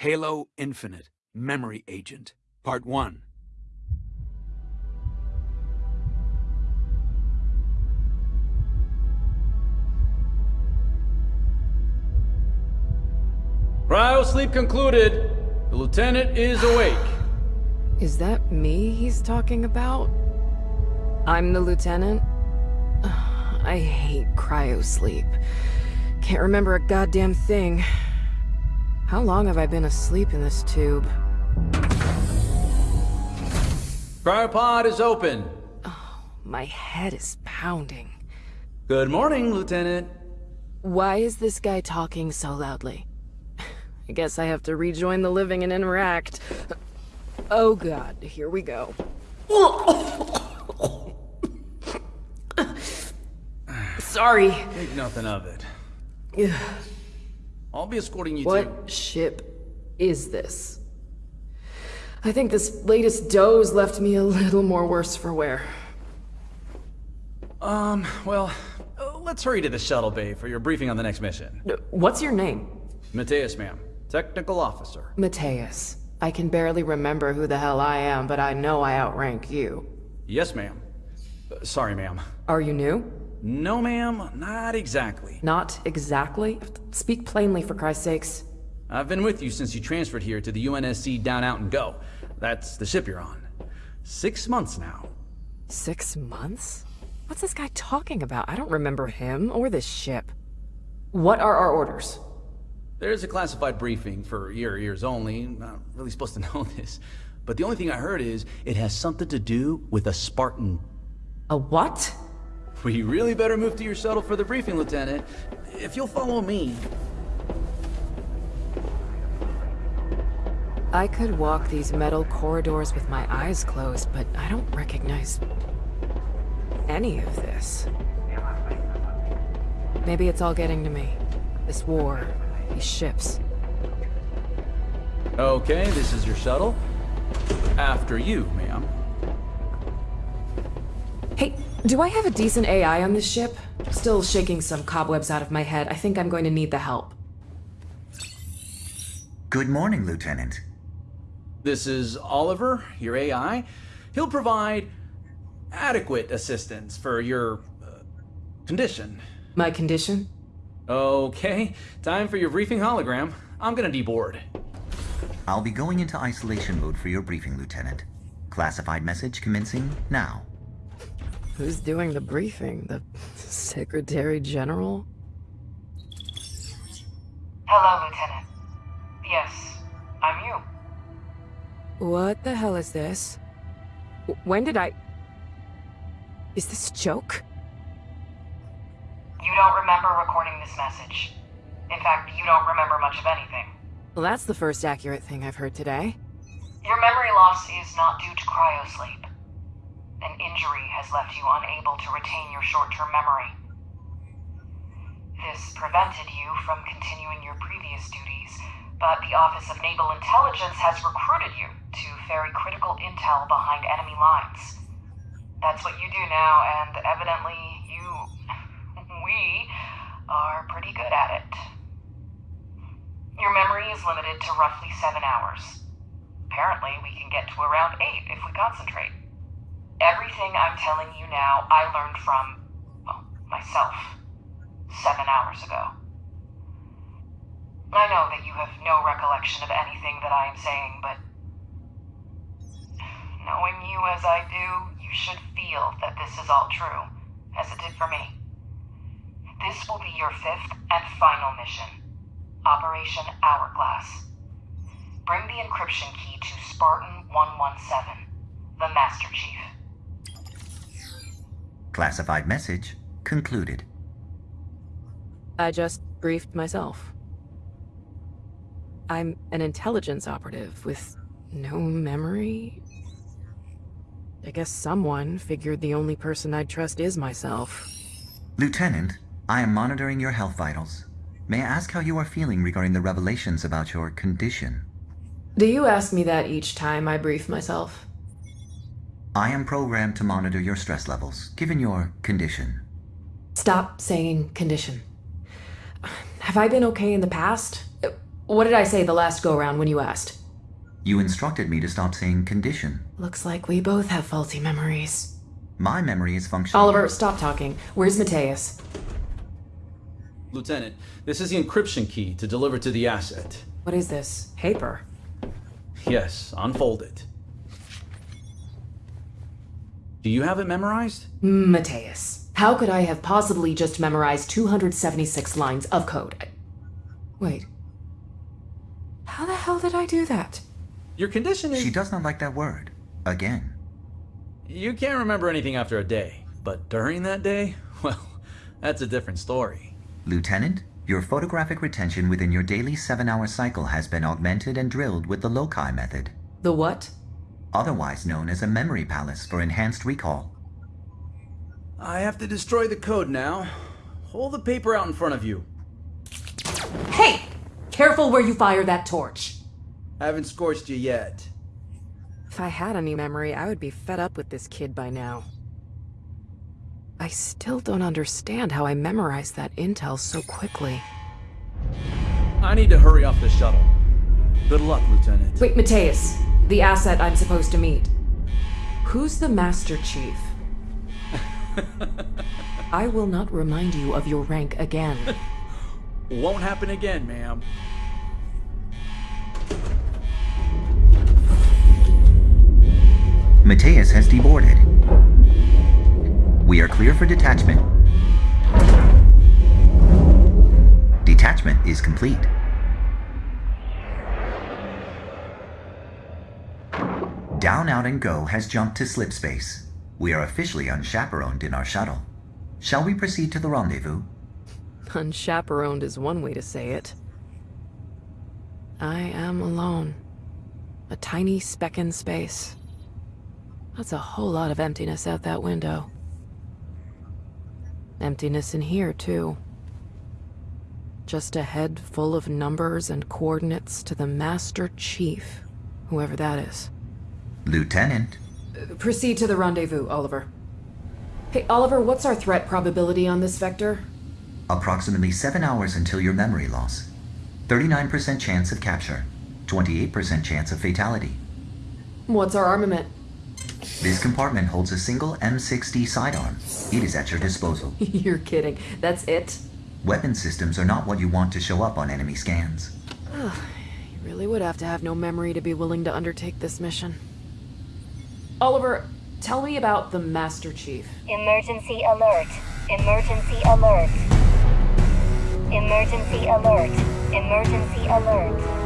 Halo Infinite Memory Agent, Part 1. Cryo sleep concluded. The lieutenant is awake. Is that me he's talking about? I'm the lieutenant? I hate cryo sleep. Can't remember a goddamn thing. How long have I been asleep in this tube? Cryopod is open. Oh, my head is pounding. Good morning, Lieutenant. Why is this guy talking so loudly? I guess I have to rejoin the living and interact. Oh god, here we go. Sorry. Think nothing of it. I'll be escorting you to... What ship is this? I think this latest doze left me a little more worse for wear. Um, well, let's hurry to the shuttle bay for your briefing on the next mission. Uh, What's your name? Mateus, ma'am. Technical officer. Mateus. I can barely remember who the hell I am, but I know I outrank you. Yes, ma'am. Uh, sorry, ma'am. Are you new? No, ma'am, not exactly. Not exactly. Speak plainly, for Christ's sakes. I've been with you since you transferred here to the UNSC Down Out and Go. That's the ship you're on. Six months now. Six months? What's this guy talking about? I don't remember him or this ship. What are our orders? There's a classified briefing for your ears only. Not really supposed to know this. But the only thing I heard is it has something to do with a Spartan. A what? We really better move to your shuttle for the briefing, Lieutenant. If you'll follow me. I could walk these metal corridors with my eyes closed, but I don't recognize any of this. Maybe it's all getting to me. This war, these ships. Okay, this is your shuttle. After you, ma'am. Hey, do I have a decent AI on this ship? Still shaking some cobwebs out of my head. I think I'm going to need the help. Good morning, Lieutenant. This is Oliver, your AI. He'll provide adequate assistance for your uh, condition. My condition? Okay, time for your briefing hologram. I'm gonna deboard. I'll be going into isolation mode for your briefing, Lieutenant. Classified message commencing now. Who's doing the briefing? The Secretary General? Hello, Lieutenant. Yes, I'm you. What the hell is this? W- When did I... Is this a joke? You don't remember recording this message. In fact, you don't remember much of anything. Well, that's the first accurate thing I've heard today. Your memory loss is not due to cryosleep. An injury has left you unable to retain your short-term memory. This prevented you from continuing your previous duties, but the Office of Naval Intelligence has recruited you to ferry critical intel behind enemy lines. That's what you do now, and evidently you, we, are pretty good at it. Your memory is limited to roughly seven hours. Apparently, we can get to around eight if we concentrate. Everything I'm telling you now, I learned from, well, myself, seven hours ago. I know that you have no recollection of anything that I am saying, but knowing you as I do, you should feel that this is all true, as it did for me. This will be your fifth and final mission Operation Hourglass. Bring the encryption key to Spartan 117, the Master Chief. Classified message concluded. I just briefed myself. I'm an intelligence operative with no memory? I guess someone figured the only person I'd trust is myself. Lieutenant, I am monitoring your health vitals. May I ask how you are feeling regarding the revelations about your condition? Do you ask me that each time I brief myself? I am programmed to monitor your stress levels, given your condition. Stop saying condition. Have I been okay in the past? What did I say the last go round when you asked? You instructed me to stop saying condition. Looks like we both have faulty memories. My memory is functional. Oliver, stop talking. Where's Mateus? Lieutenant, this is the encryption key to deliver to the asset. What is this? Paper. Yes, unfold it. Do you have it memorized? Mateus. How could I have possibly just memorized 276 lines of code? I- Wait. How the hell did I do that? Your condition is. She does not like that word. Again. You can't remember anything after a day, but during that day, well, that's a different story. Lieutenant, your photographic retention within your daily seven hour cycle has been augmented and drilled with the loci method, The what? Otherwise known as a memory palace for enhanced recall. I have to destroy the code now. Hold the paper out in front of you. Hey! Careful where you fire that torch. I haven't scorched you yet. If I had any memory, I would be fed up with this kid by now. I still don't understand how I memorized that intel so quickly. I need to hurry off the shuttle. Good luck, Lieutenant. Wait, Mateus, the asset I'm supposed to meet. Who's the Master Chief? I will not remind you of your rank again. Won't happen again, ma'am. Mateus has deboarded. We are clear for detachment. Detachment is complete. Down, Out, and Go has jumped to slip space. We are officially unchaperoned in our shuttle. Shall we proceed to the rendezvous? Unchaperoned is one way to say it. I am alone. A tiny speck in space. That's a whole lot of emptiness out that window. Emptiness in here, too. Just a head full of numbers and coordinates to the Master Chief, whoever that is. Lieutenant, Proceed to the rendezvous, Oliver. Hey, Oliver, what's our threat probability on this vector? approximately seven hours until your memory loss. 39% chance of capture, 28% chance of fatality. What's our armament? This compartment holds a single M60 sidearm. It is at your disposal. You're kidding. That's it? Weapon systems are not what you want to show up on enemy scans. You really would have to have no memory to be willing to undertake this mission. Oliver, tell me about the Master Chief. Emergency alert. Emergency alert. Emergency alert. Emergency alert.